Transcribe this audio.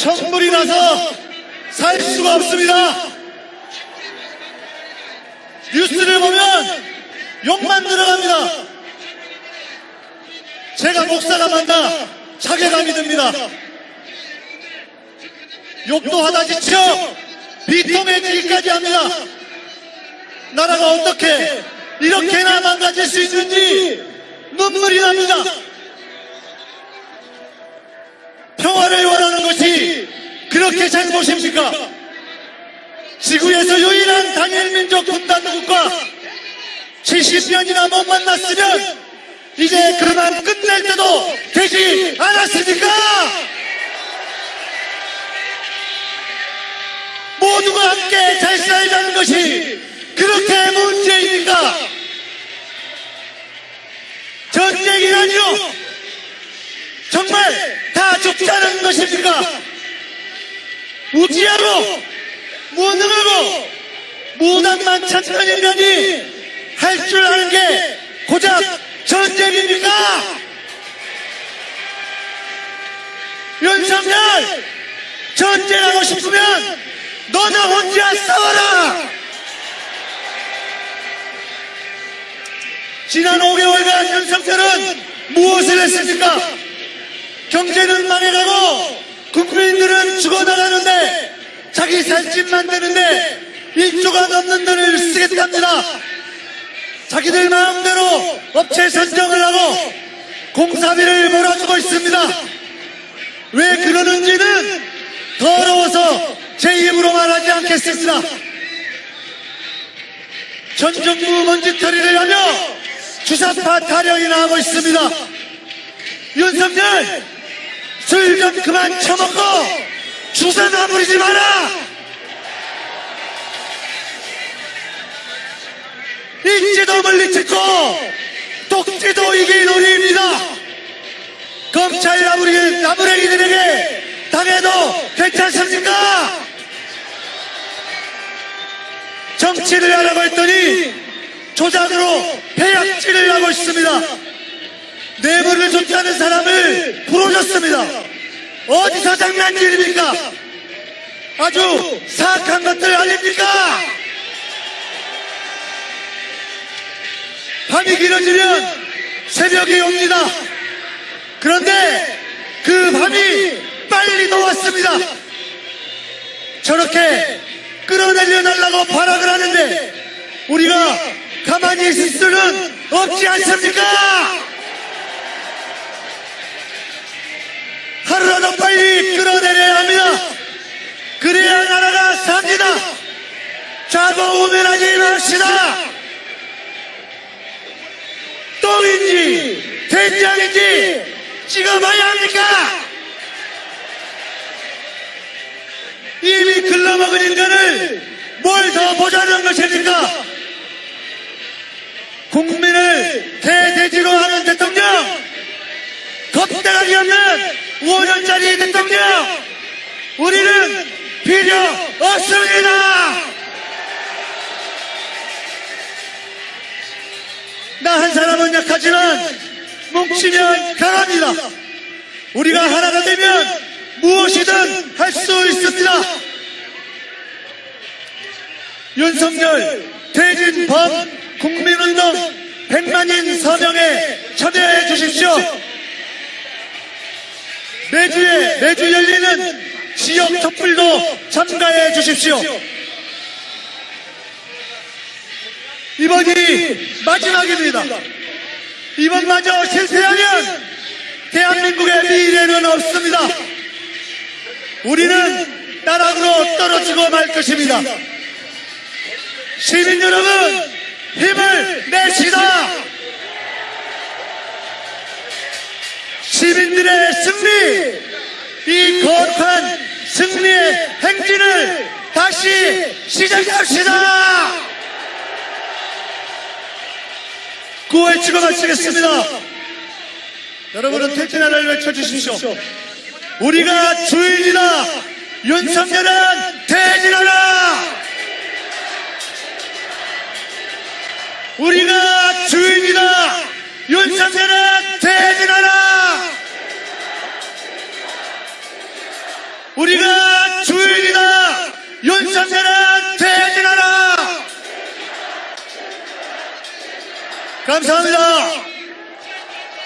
천불이 나서 살 수가 없습니다. 뉴스를 보면 욕만 들어갑니다. 제가 목사가 만다 자괴감이 듭니다. 욕도 하다 지쳐 비통해지기까지 합니다. 나라가 어떻게 이렇게나 망가질 수 있는지 눈물이 납니다. 그렇게 잘못입니까? 지구에서 유일한 단일민족 분단 국가 70년이나 못 만났으면 이제 그만 끝낼 때도 되지 않았습니까? 모두가 함께 잘 살자는 것이 그렇게 문제입니까? 전쟁이라니요? 정말 다 죽자는 것입니까? 우지하고 무능하고 무당만 찾는 인간이 할 줄 아는 게 고작 전쟁입니까? 윤석열 전쟁하고 싶으면 너는 혼자 싸워라! 지난 5개월간 윤석열은 무엇을 했습니까? 경제는 망해가고 국민들은 죽어나가는데 자기 살집 만드는데 1조가 넘는 돈을 쓰겠답니다. 자기들 마음대로 업체 선정을 하고 공사비를 몰아주고 있습니다. 왜 그러는지는 더러워서 제 입으로 말하지 않겠습니다. 전 정부 먼지털이를 하며 주사파 타령이나 하고 있습니다. 윤석열 술 좀 그만 처먹고 주사나 부리지 마라. 인지도 물리치고 독지도 이길 놀이입니다. 검찰 나부리, 나부랭이들에게 당해도 괜찮습니까? 정치를 하라고 했더니 조작으로 폐약질을 하고 있습니다. 뇌물을 줬다는 사람을 풀어줬습니다. 어디서 장난질입니까? 아주 사악한 것들 아닙니까? 밤이 길어지면 새벽이 옵니다. 그런데 그 밤이 빨리 놓았습니다. 저렇게 끌어내려 달라고 발악을 하는데 우리가 가만히 있을 수는 없지 않습니까? 하루라도 빨리 끌어내려야 합니다. 그래야 나라가 삽니다. 자고우면하지 맙시다. 똥인지 된장인지 찍어봐야 합니까? 이미 글러먹은 인간을 뭘 더 보자는 것입니까? 국민을 대대지로 하는 대통령, 겁대가리 없는 5년짜리 대통령, 우리는 필요 없습니다! 나 한 사람은 약하지만 뭉치면 강합니다. 우리가 하나가 되면 무엇이든 할 수 있습니다. 윤석열 퇴진범 국민운동 100만인 서명에 참여해 주십시오. 매주에 매주 열리는 지역 촛불도 참가해 주십시오. 이번이 마지막입니다. 이번마저 실패하면 대한민국의 미래는 없습니다. 우리는 나락으로 떨어지고 말 것입니다. 시민 여러분, 힘을 내시다! 시민들의 승리, 이 거룩한 승리의 행진을 다시 시작합시다! 구호에 찍어 마치겠습니다. 여러분은 퇴진하를 외쳐주십시오. 우리가 주인이다. 윤석열은 퇴진하라. 우리가 주인이다. 윤석열은 윤석열아 퇴진하라. 감사합니다.